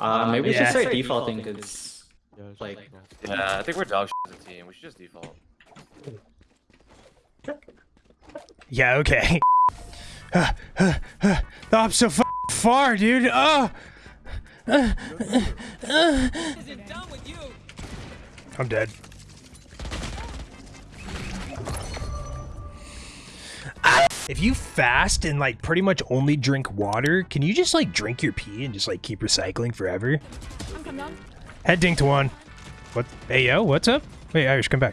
Uh, maybe we Yeah. should start defaulting because like Yeah, I think we're dog shit as a team. We should just default. Yeah, okay. the op's so f- far, dude. Oh. I'm dead. If you fast and like pretty much only drink water, can you just like drink your pee and just like keep recycling forever? I'm coming on. Head dink to one. What? Hey yo, what's up? Wait, Irish, come back.